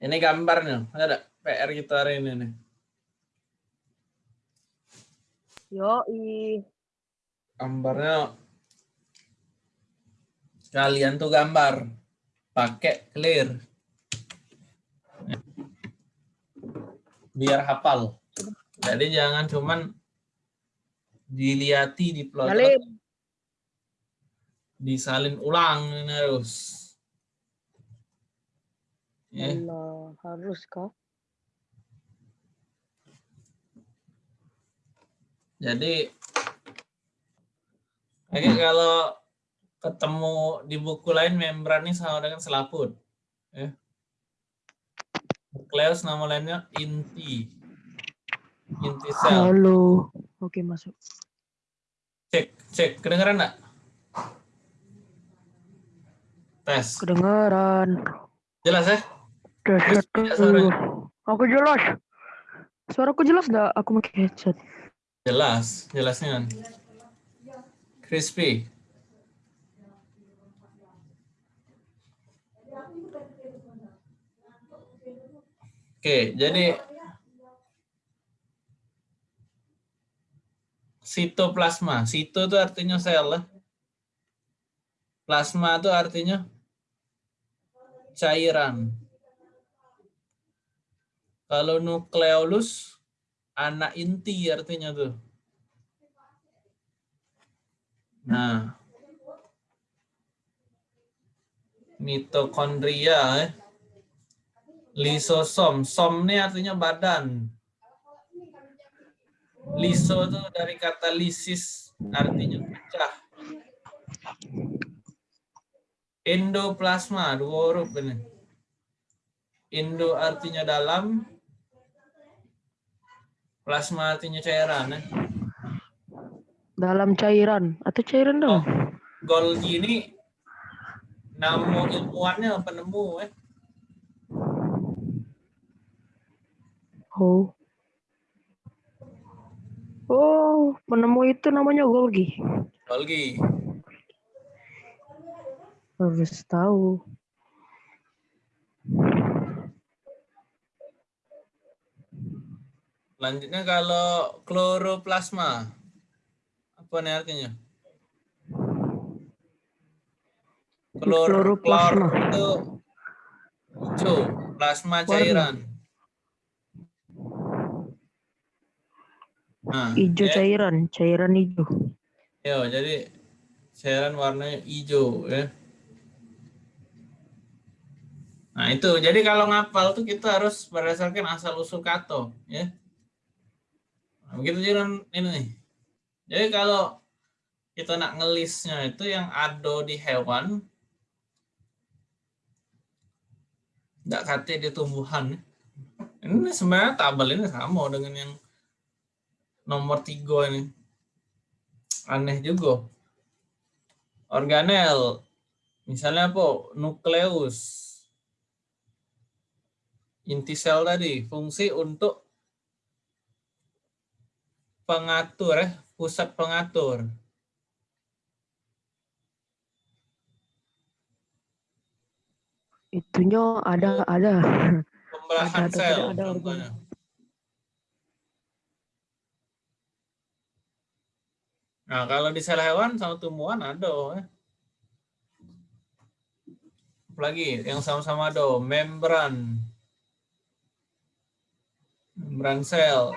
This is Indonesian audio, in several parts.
Ini gambarnya. Ada PR kita hari ini nih. Yo, Gambarnya kalian tuh gambar pakai clear. Biar hafal. Jadi jangan cuman dilihati di plot disalin ulang ini harus. Ya. Allah, harus kah? Jadi Oke, kalau ketemu di buku lain membran ini sama dengan selaput. Ya. Nukleus nama lainnya inti. Inti sel. Halo. Oke, masuk. Cek, cek. Kedengeran enggak? Tes. Kedengaran. Jelas ya? Suaranya? Aku jelas. Suaraku jelas nggak? Aku pakai headset. Jelas, jelasnya. Crispy. Oke, jadi sitoplasma. Sito itu artinya sel. ya. Plasma itu artinya cairan. Kalau nukleolus anak inti artinya tuh. Nah, mitokondria, eh. lisosom, som ini artinya badan. Liso itu dari kata lisis, artinya pecah. Endoplasma, dua huruf ini. Indo artinya dalam, plasma artinya cairan. Eh. Dalam cairan atau cairan dong? Golgi ini nama ilmuannya penemu eh. Oh. Oh, penemu itu namanya Golgi. Golgi. Harus tahu. Selanjutnya kalau kloroplasma. Apa nih artinya? Klor, klor Kloroplasma. itu hijau, plasma cairan. Nah, Hijau ya. cairan, cairan hijau. Yo, jadi cairan warnanya hijau ya. Nah itu, jadi kalau ngapal tuh kita harus berdasarkan asal usul kato ya. Begitu juga ini nih. Jadi kalau kita nak ngelisnya itu yang ada di hewan, nggak kate di tumbuhan. Ini sebenarnya tabel ini sama dengan yang nomor tiga ini aneh juga. Organel, misalnya apa? Nukleus, inti sel tadi, fungsi untuk pengatur, ya, pusat pengatur. Itunya ada ada. Pembelahan Ada, ada, sel, ada, ada contohnya. Nah, kalau di sel hewan sama tumbuhan ada. Ya. Apalagi yang sama-sama ada, membran. Membran sel.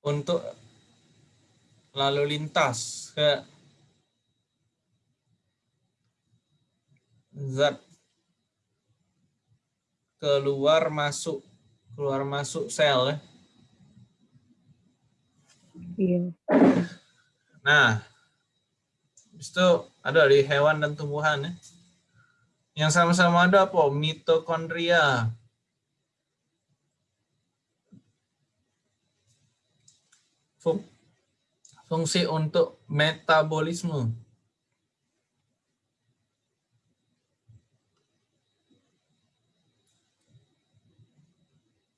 Untuk lalu lintas ke zat keluar masuk keluar masuk sel ya. Iya. Nah, itu ada di hewan dan tumbuhan ya. Yang sama-sama ada apa? Mitokondria. Fung- Fungsi untuk metabolisme.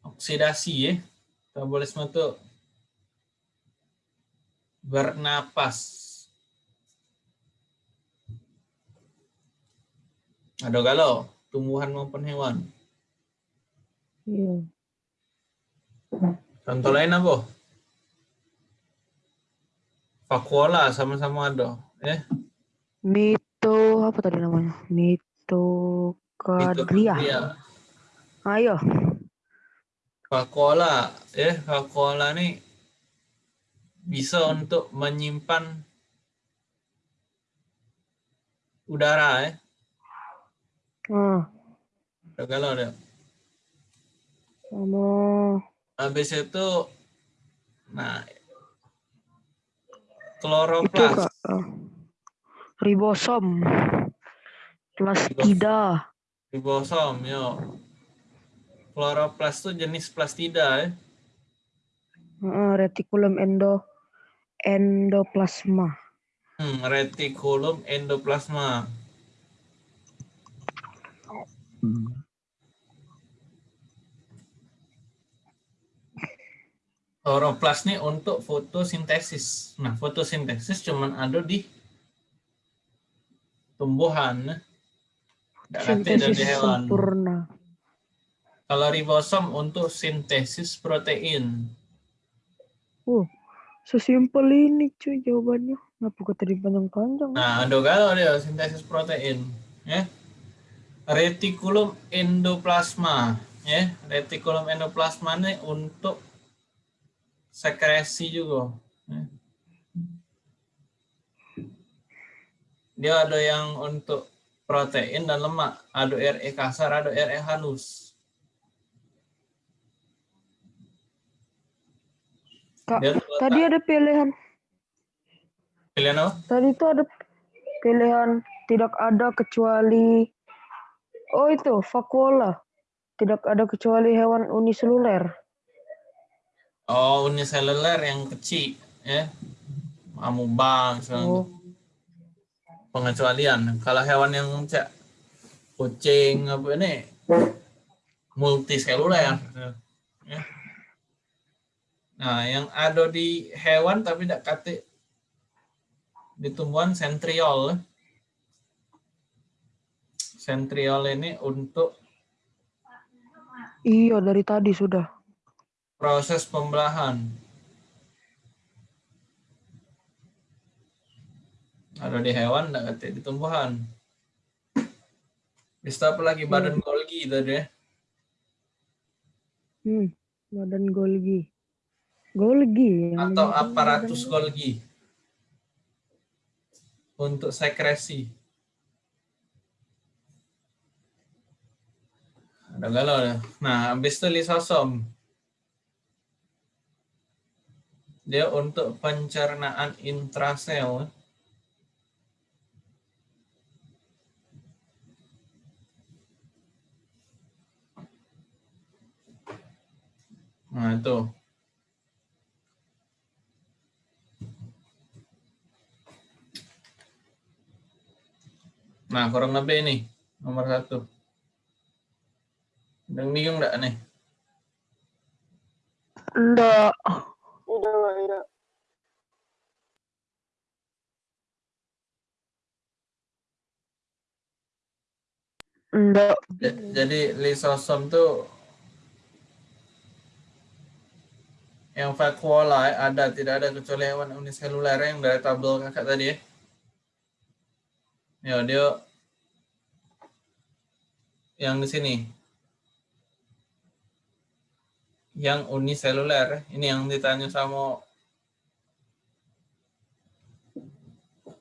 Oksidasi ya. Metabolisme itu bernapas. Ada galau. tumbuhan maupun hewan. Iya. Contoh lain apa? Vakuola sama-sama ada. Ya. Mito apa tadi namanya? Mitokondria. Mitokondria. Ayo. Vakuola, ya, vakuola ini bisa untuk menyimpan udara, ya. Ah, Udah galau deh. sama Habis itu, nah, kloroplas. kak. ah, ribosom. Plastida. ribosom, yo. Kloroplas itu jenis plastida, ya. Ah, retikulum endo endoplasma. Hmm, retikulum endoplasma. Kloroplas ini untuk fotosintesis. Nah, fotosintesis cuman ada di tumbuhan. Nggak ada di Sintesis hewan. sempurna. Kalau ribosom untuk sintesis protein. Uh, sesimpel ini cuy jawabannya. Ngapa kok tadi panjang-panjang? Nah, ada kalau dia sintesis protein, ya. Retikulum endoplasma, ya. Retikulum endoplasma ini untuk sekresi juga. Dia ada yang untuk protein dan lemak, ada RE kasar, ada RE halus. Kak, tadi ada pilihan. pilihan apa? Tadi itu ada pilihan tidak ada kecuali Oh itu vakuola. Tidak ada kecuali hewan uniseluler. Oh, uniseluler yang kecil, ya. Amubang, segala Oh, pengecualian. Kalau hewan yang cak kucing apa ini multiseluler. Ya. Nah, yang ada di hewan tapi tidak kate di tumbuhan sentriol. Sentriol ini untuk iya dari tadi sudah. Proses pembelahan. Ada di hewan, tidak kate di tumbuhan. Bisa apa lagi badan Golgi tadi ya? Hmm, badan Golgi. Golgi atau aparatus Golgi untuk sekresi. Ada galau ya. Nah, habis itu lisosom. Dia untuk pencernaan intrasel. Nah, itu. Nah, kurang lebih ini nomor satu. Udah bingung enggak nih? Enggak. Enggak. Ja- Jadi lisosom tuh yang vakuola ya, ada tidak ada kecuali hewan uniseluler yang dari tabel kakak tadi ya. Ya dia yang di sini yang uniseluler ini yang ditanya sama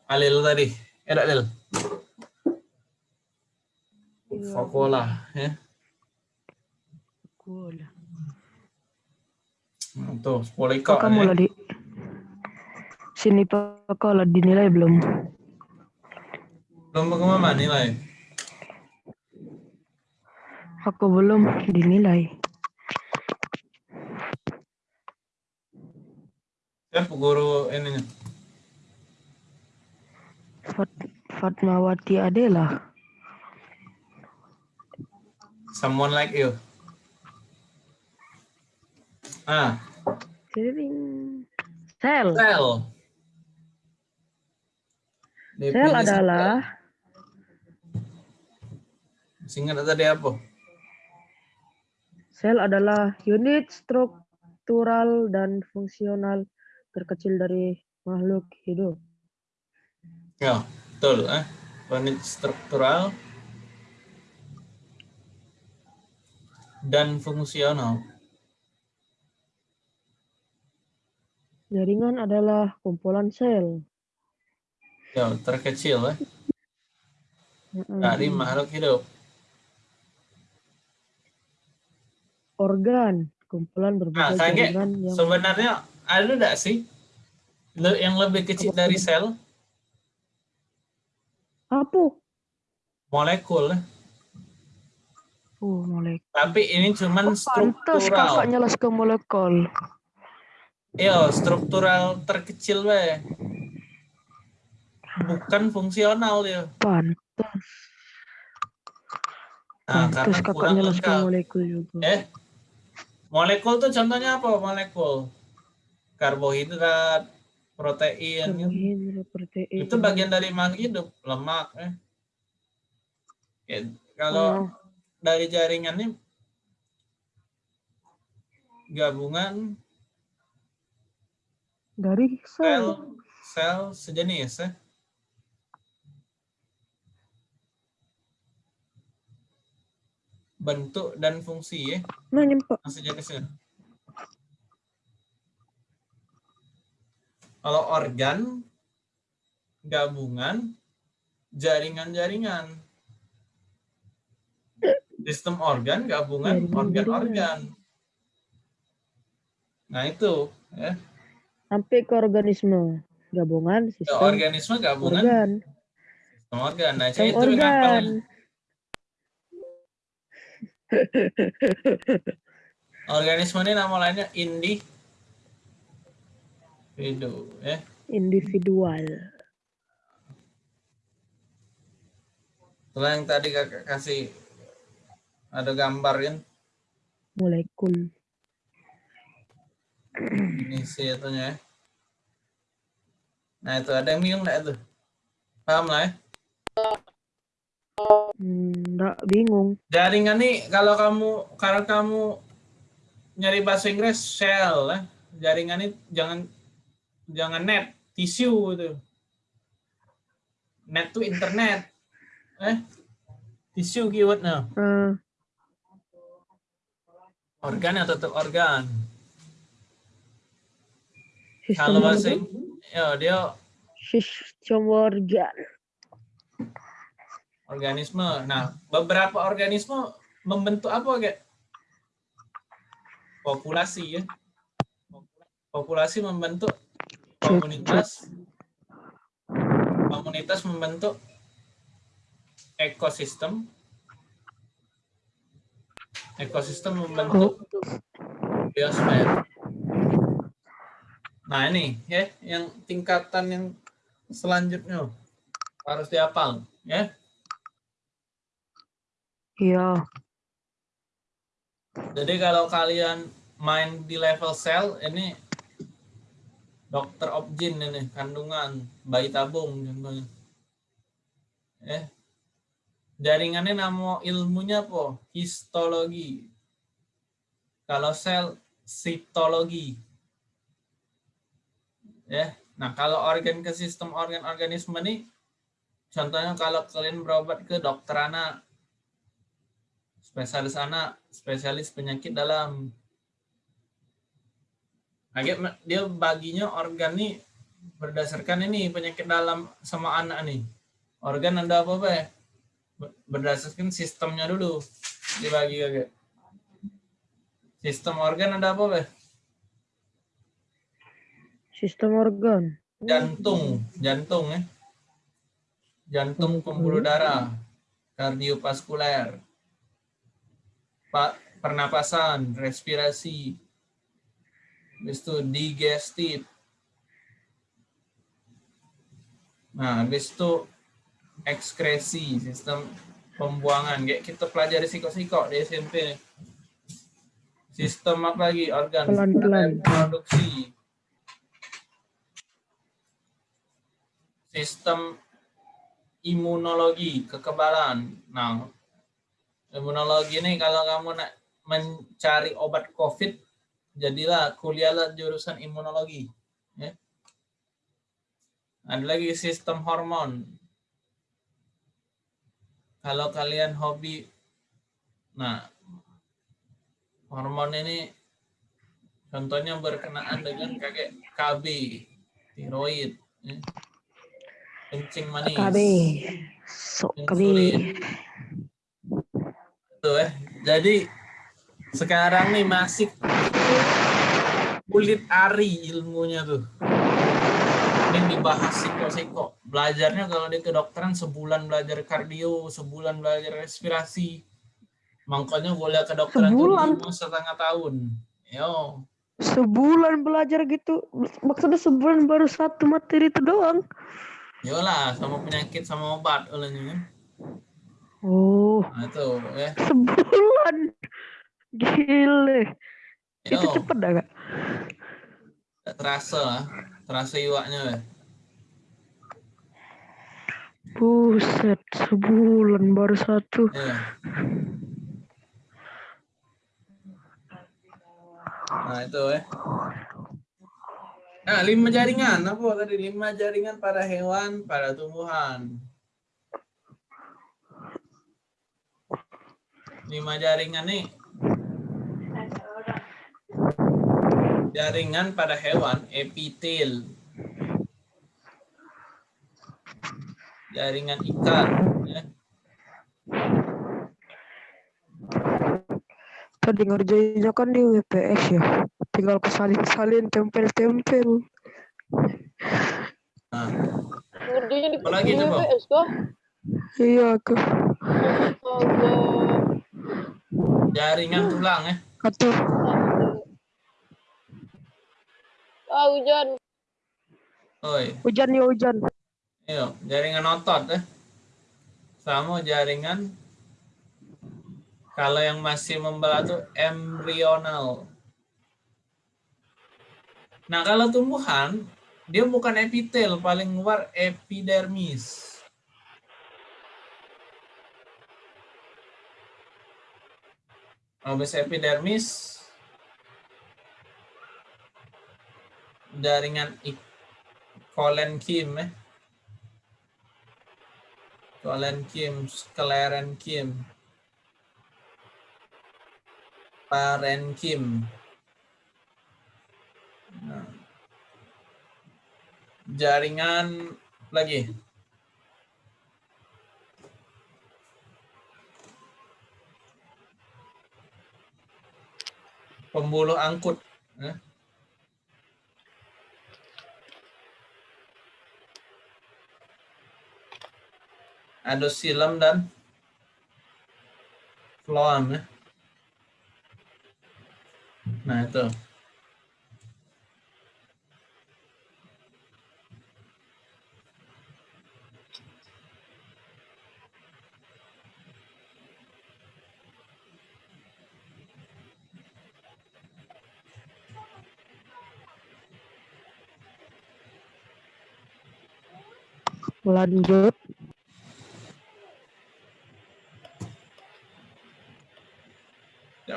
Alil tadi. Eh, Alil. Vakuola ya. Vakuola. Nah, Tuh, 10 ekor. Kok kamu ya. di sini Vakuola dinilai belum? Belum ke mana nilai? Aku belum dinilai. Siapa guru ininya? Fat Fatmawati Adela. Someone like you. Ah. Sel. sel. Sel adalah Singkat tadi apa? Sel adalah unit struktural dan fungsional terkecil dari makhluk hidup. Ya, betul. Eh? Unit struktural dan fungsional. Jaringan adalah kumpulan sel. Ya, terkecil eh? Dari makhluk hidup. Organ, kumpulan Nah, berbagai kayak jaringan yang sebenarnya ada enggak sih le- yang lebih kecil dari sel? apa? Molekul. Oh, molekul. Tapi ini cuman kakak struktural. nyelas ke molekul. Iya, struktural terkecil we. Bukan fungsional dia. Pantes. Nah, karena kakak nyelas ke molekul juga. Eh, molekul tuh contohnya apa molekul? Karbohidrat, protein. gitu. Karbohidrat, protein. Itu bagian dari makhluk hidup, lemak. Eh. Ya, kalau Oh, dari jaringan ini gabungan dari sel sel. sel sejenis ya. Bentuk dan fungsi ya, Nah, sejenisnya. Kalau organ, gabungan, jaringan-jaringan. Sistem organ, gabungan, organ-organ. Nah itu, ya. Sampai ke organisme. Gabungan Ke sistem organisme gabungan organ. sistem organ. Nah, Sistem itu organ. Organisme ini nama lainnya indi individu ya. Individual. Setelah yang tadi kakak kasih ada gambar kan Molekul. ini itunya ya. Nah itu ada yang bingung nggak itu? Paham lah ya? Hmm, Nggak bingung. Jaringan nih kalau kamu kalau kamu nyari bahasa Inggris shell ya. Jaringan ini jangan jangan net, tisu itu. Net tuh internet. Eh? Tisu keywordnya. Eh, Organ ya tetap organ. sistem Kalau bahasa organ. ya dia Sistem organ. organisme. Nah, beberapa organisme membentuk apa kayak populasi ya. Populasi membentuk komunitas. Komunitas membentuk ekosistem. Ekosistem membentuk biosfer. Nah ini ya yang tingkatan yang selanjutnya harus dihafal ya. Iya. Jadi kalau kalian main di level sel ini dokter objin ini kandungan bayi tabung contohnya. Eh jaringannya nama ilmunya apa? Histologi. Kalau sel sitologi. Ya. Nah, kalau organ ke sistem organ organisme ini contohnya kalau kalian berobat ke dokter anak spesialis anak, spesialis penyakit dalam. Agak dia baginya organ nih berdasarkan ini penyakit dalam sama anak nih. Organ ada apa apa Berdasarkan sistemnya dulu. Dibagi agak. Sistem organ ada apa apa Sistem organ. Jantung, jantung ya. Jantung pembuluh darah, kardiovaskuler, Pak pernapasan, respirasi, habis itu digestif. Nah, habis itu ekskresi, sistem pembuangan. Kayak kita pelajari siko-siko di SMP. Sistem apa lagi? Organ Pelan-pelan. produksi. Sistem imunologi, kekebalan. Nah, Imunologi ini kalau kamu nak mencari obat COVID, jadilah kuliahlah jurusan imunologi. Ya. Ada lagi sistem hormon. Kalau kalian hobi, nah hormon ini contohnya berkenaan dengan kayak KB, tiroid, ya. kencing manis, KB. Sok KB. insulin. Tuh, eh. Jadi sekarang nih masih kulit ari ilmunya tuh. Ini dibahas siko-siko. Belajarnya kalau di kedokteran sebulan belajar kardio, sebulan belajar respirasi. Makanya boleh kedokteran tuh Sebulan? lima setengah tahun. Yo, Sebulan belajar gitu. Maksudnya sebulan baru satu materi itu doang. yolah sama penyakit sama obat olehnya. kan. Oh, Nah itu ya. sebulan. Gile. Itu Yo, cepet dah kak? tak terasa lah. Terasa iwaknya ya. Buset, sebulan baru satu. Iya. Nah itu ya. Nah lima jaringan apa tadi lima jaringan pada hewan pada tumbuhan. Lima jaringan nih. Jaringan pada hewan epitel. Jaringan ikan. Ya. Tadi ngerjainnya kan di WPS ya. Tinggal kesalin-salin, tempel-tempel. Nah, Ngerjainnya di Apalagi di coba? WPS kah? Iya ke Astaga. jaringan tulang ya. atau Ah, hujan. Oi. hujan ya hujan. Iya, jaringan otot ya. Sama jaringan kalau yang masih membelah tuh embryonal. Nah, kalau tumbuhan dia bukan epitel, paling luar epidermis. Habis epidermis jaringan ik- kolenkim ya. Kolenkim, sklerenkim, parenkim. Nah. Jaringan lagi. Pembuluh angkut. ya. Ada silam dan floam ya. Nah itu. Lanjut.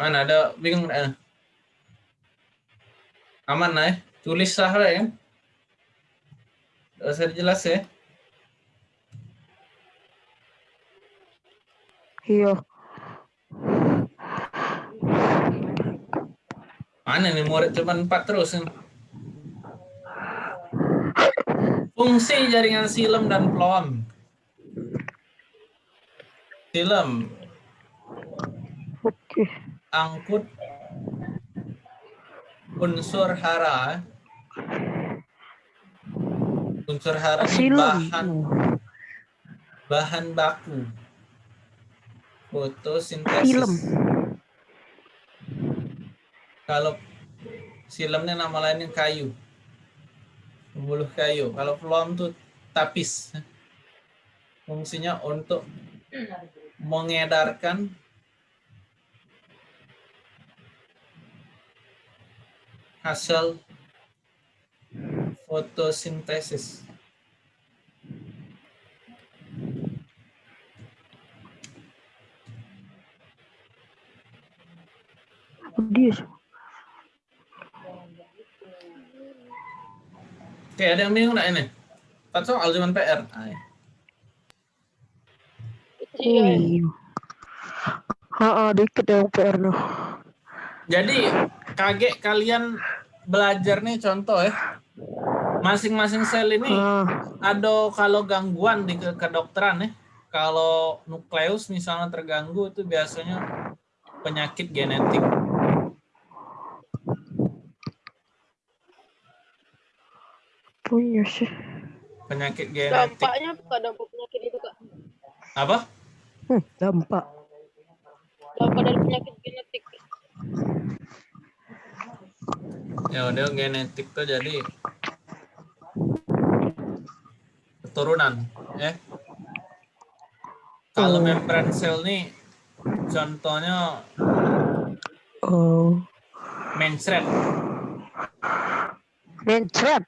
Mana ada bingung eh. Aman lah ya. Tulis sah lah ya. Usah jelas ya. Iya. Mana nih murid cuma empat terus. nih. Fungsi jaringan silem dan phloem. Silem. Angkut unsur hara. Unsur hara bahan bahan baku fotosintesis. Film. Kalau silemnya nama lainnya kayu. Pembuluh kayu. Kalau phloem tuh tapis. Fungsinya untuk mengedarkan hasil fotosintesis. Oke, ada yang bingung nggak ini? Empat soal cuman PR. Ay. Ya. Iya. Ah, dikit yang PR no. Jadi kaget kalian belajar nih contoh ya. Masing-masing sel ini Ah, ada kalau gangguan di ke kedokteran ya. Kalau nukleus misalnya terganggu itu biasanya penyakit genetik. punya sih. Penyakit genetik. Dampaknya apa dampak penyakit itu kak? Apa? Hmm, dampak. Dampak dari penyakit genetik. Ya udah genetik tuh jadi keturunan ya. Kalau membran sel nih contohnya Oh, mencret. mencret.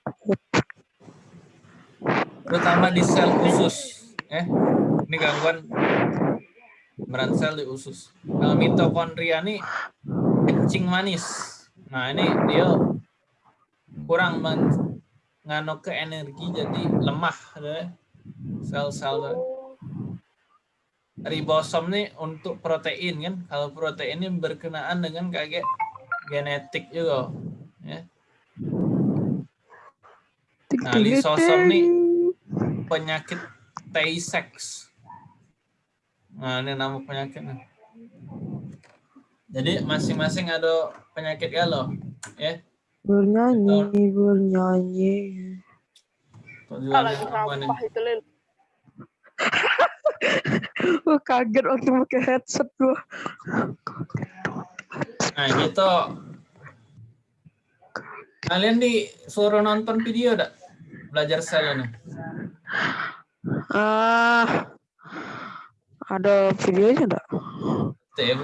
terutama di sel usus eh ini gangguan membran sel di usus kalau mitokondria nih kencing manis nah ini dia kurang men- ngano ke energi jadi lemah deh sel-sel tuh. ribosom nih untuk protein kan kalau protein ini berkenaan dengan kayak genetik juga ya Nah, lisosom nih penyakit Tay-Sachs. Nah, ini nama penyakitnya. Jadi masing-masing ada penyakit galau, ya. Bernyanyi, bernyanyi. Nih? sampah itu lel. Gue kaget waktu pakai headset gua. Nah, gitu. Kalian disuruh nonton video dak? Belajar sel ini. Ah, ada videonya enggak? Tuh ya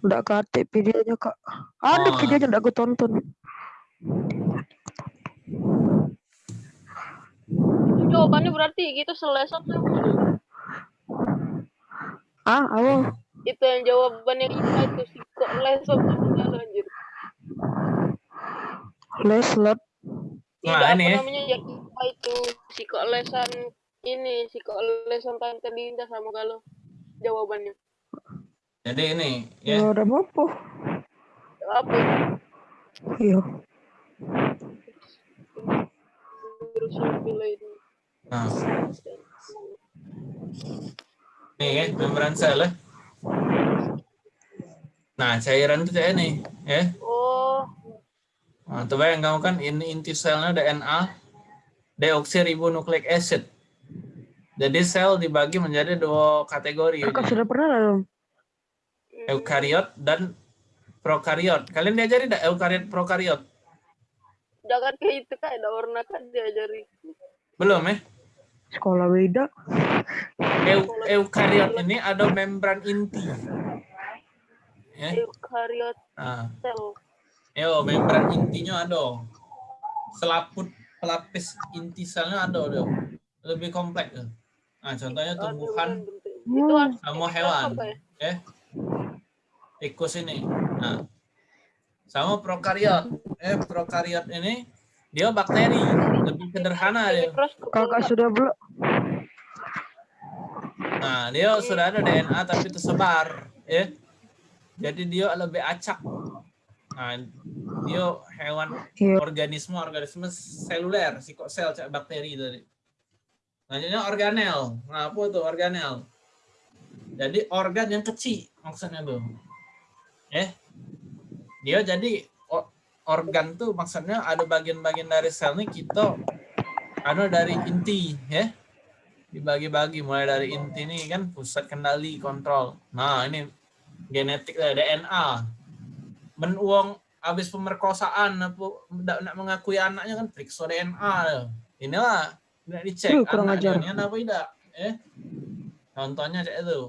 Udah kate videonya kak. Ada Oh. videonya enggak gue tonton. Itu jawabannya berarti gitu selesai tuh. Ah, apa? Itu yang jawabannya IPA itu sih kok lesot anjir. Leslot. Tidak Nah, apa ini ya. namanya yang IPA itu psikolesan ini psikolesan tante Dinda sama kalau jawabannya. Jadi ini, Ya, ya. udah apa? Apa? Iya. Terus pilih itu. Nah, nih ya, membran sel ya. Nah, cairan itu kayak ini, ya. Oh, Nah, tuh bayang kamu kan ini inti selnya DNA deoksiribonukleik acid. Jadi sel dibagi menjadi dua kategori, Kakak sudah pernah belum? Eukariot dan prokariot. Kalian diajari enggak eukariot prokariot? jangan kayak itu kak, ada warna kan diajari. Belum ya? Sekolah beda. Eu, eukariot ini ada membran inti. Ya. Eukaryot Nah, sel. yo membran intinya ada. Selaput pelapis inti selnya ada dia. Lebih kompleks. Nah, contohnya tumbuhan Itu sama hewan. ya? Tikus ini. Nah sama prokariot eh prokariot ini dia bakteri. Lebih sederhana dia. Kakak sudah belum? nah dia sudah ada DNA tapi tersebar ya. Jadi dia lebih acak. Nah dia hewan Iya. organisme organisme seluler psikosel cak bakteri tadi. Selanjutnya organel. Nah apa tuh organel? Jadi organ yang kecil maksudnya tuh eh dia jadi organ tuh maksudnya ada bagian-bagian dari sel nih kita ada dari inti ya dibagi-bagi mulai dari inti nih kan pusat kendali kontrol. Nah ini genetik lah, DNA men uang habis pemerkosaan apa ndak nak mengakui anaknya kan periksa DNA ya. inilah tidak dicek Duh, kurang anaknya ini apa tidak eh. Contohnya kayak itu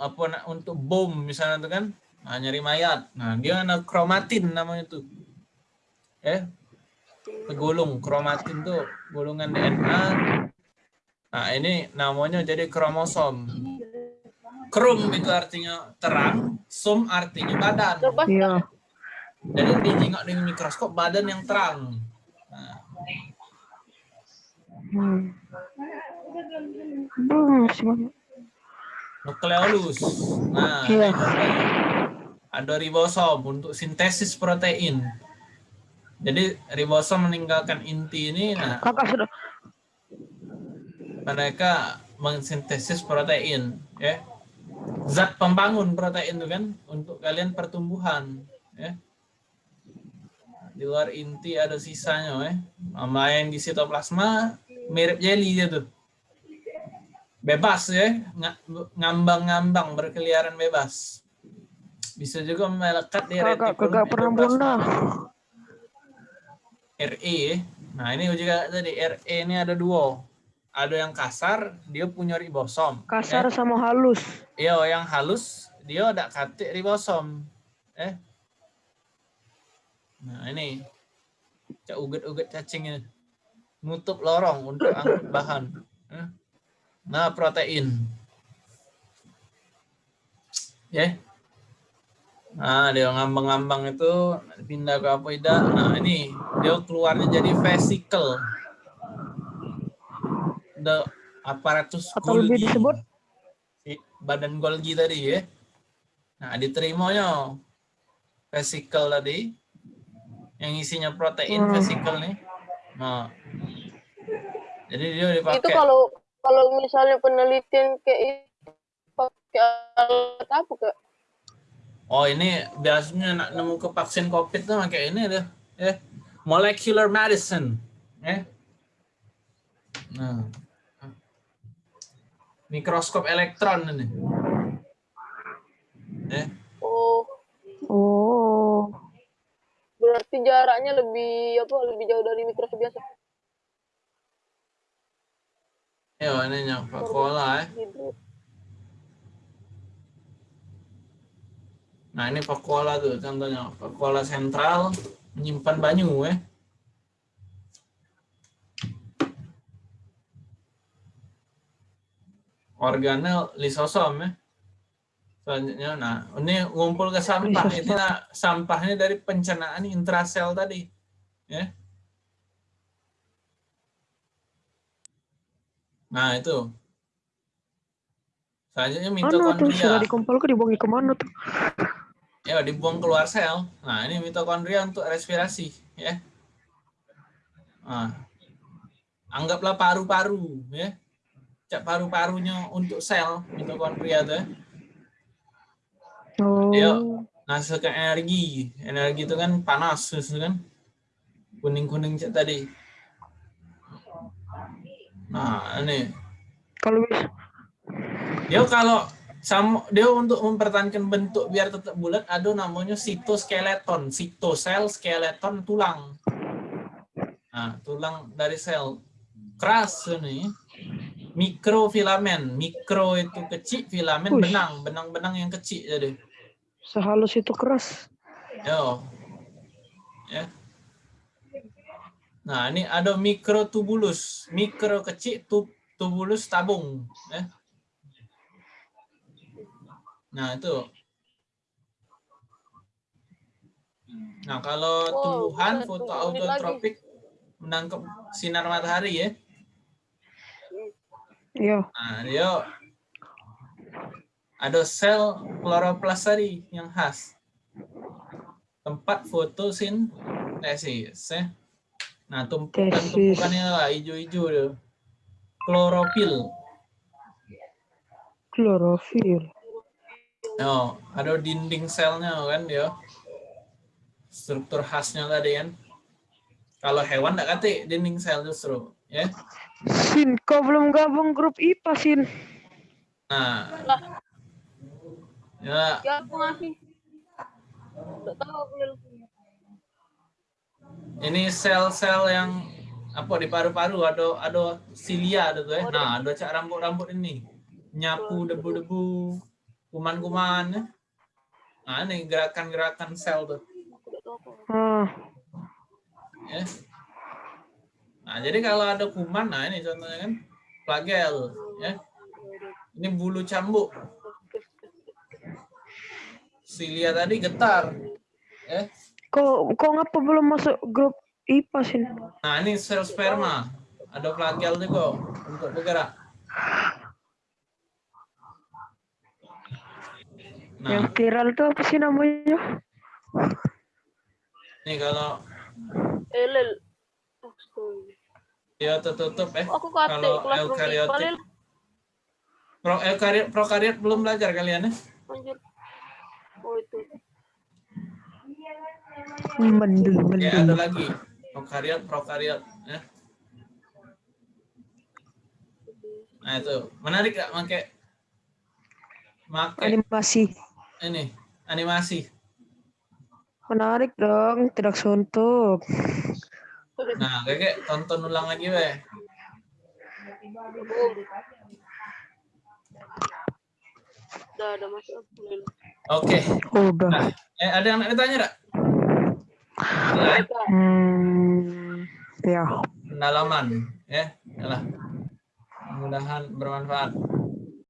apa nak untuk bom misalnya tuh kan nah, nyari mayat nah dia ada kromatin namanya tuh eh tergolong kromatin tuh golongan DNA nah ini namanya jadi kromosom Krum itu artinya terang, som artinya badan. Iya. Jadi dijengok dengan mikroskop badan yang terang. Nah, Hmm. Banyak. Nukleolus. Nah, Iya. ada, ribosom untuk sintesis protein. Jadi ribosom meninggalkan inti ini, nah Kakak sudah. mereka mensintesis protein, ya. Zat pembangun protein itu kan untuk kalian pertumbuhan, ya. Di luar inti ada sisanya, ya. Sama yang di sitoplasma mirip jelly dia tuh. Bebas ya, nga- ngambang-ngambang berkeliaran bebas. Bisa juga melekat di retikulum kakak pernah. RE. Nah, ini juga tadi RE ini ada dua. Ada yang kasar, dia punya ribosom. Kasar sama halus. Iya, yang halus, dia ada katik ribosom. Eh. Nah, ini. Cak uget-uget cacing ini. Nutup lorong untuk angkut bahan. Eh. Nah, protein. Ya. Nah, dia ngambang-ngambang itu pindah ke apa tidak. Nah, ini dia keluarnya jadi vesicle. The aparatus Atau lebih Golgi. disebut Si badan Golgi tadi ya. Nah, diterimanya vesicle tadi yang isinya protein Hmm. vesicle nih. Nah. Jadi dia itu dipakai kalau kalau misalnya penelitian kayak itu pakai alat apa kak? Oh ini biasanya nak nemu ke vaksin COVID tuh pakai ini deh, ya molecular medicine, ya. Nah, mikroskop elektron ini, ya. Oh Oh. berarti jaraknya lebih apa lebih jauh dari mikroskop biasa. Ya ini yang Coca-Cola, ya. Gitu. Nah ini Coca-Cola tuh contohnya, Coca-Cola sentral menyimpan banyu, ya. Organel lisosom, ya. Selanjutnya, nah ini ngumpul ke sampah. Nah, sampahnya dari pencernaan intrasel tadi. Ya. Nah itu. Selanjutnya Mana tuh mitokondria. sudah dikumpul ke ke mana tuh? Ya dibuang keluar sel. Nah ini mitokondria untuk respirasi. Ya. Nah, anggaplah paru-paru. Ya. Cak paru-parunya untuk sel mitokondria tuh. ya. Oh. Iya. Menghasilkan energi. Energi itu kan panas, kan? Kuning-kuning cak tadi. Nah, ini. Kalau bisa Dia kalau sama dia untuk mempertahankan bentuk biar tetap bulat ada namanya sitoskeleton, sitosel, skeleton tulang. Nah, tulang dari sel. Keras ini. Mikrofilamen, mikro itu kecil, filamen Wih. benang, benang-benang yang kecil jadi. sehalus itu keras. Yo. Ya. Nah, ini ada mikrotubulus, mikro kecil, tub, tubulus tabung, ya. Nah, itu. Nah, kalau Wow, tumbuhan fotoautotropik menangkap sinar matahari ya. Iya. Nah, dia ada sel kloroplas tadi yang khas. Tempat fotosintesis. Ya. Nah, tumpukan-tumpukannya lah hijau-hijau tuh. Klorofil. Klorofil. Oh, ada dinding selnya kan dia. Struktur khasnya tadi kan. Kalau hewan enggak kate dinding sel justru, ya. Sin, kau belum gabung grup IPA, Sin. Nah, ya ya aku ngasih. Enggak tahu aku. Ini sel-sel yang apa di paru-paru ada ada silia ada tuh ya. Nah, ada cak rambut-rambut ini. Nyapu debu-debu, kuman-kuman ya. Nah, ini gerakan-gerakan sel tuh. Aku enggak tahu apa. Ah, ya. Nah, jadi kalau ada kuman, nah ini contohnya kan flagel, ya. Ini bulu cambuk. Silia tadi getar. Ya. Kok kok ngapa belum masuk grup IPA sih? Nah, ini sel sperma. Ada plagial juga untuk bergerak. Yang Nah, viral tuh apa sih namanya? ini kalau Elel. Astaga. dia tertutup eh. Aku kate Kalau eukariotik. Pro eukariot, prokariot belum belajar kalian ya? Anjir. Oh itu. Mendul, Ya, ada mendul. lagi. Prokariot, prokariot ya. Nah, itu. Menarik gak pakai pakai Animasi. ini animasi. Menarik dong, tidak suntuk. Nah, kayak tonton ulang lagi weh. Boom. Udah ada masuk. Lel. Oke. Udah. Nah, eh, ada yang nak ditanya enggak? Hmm, ya. pendalaman ya. Yalah. Mudah-mudahan bermanfaat.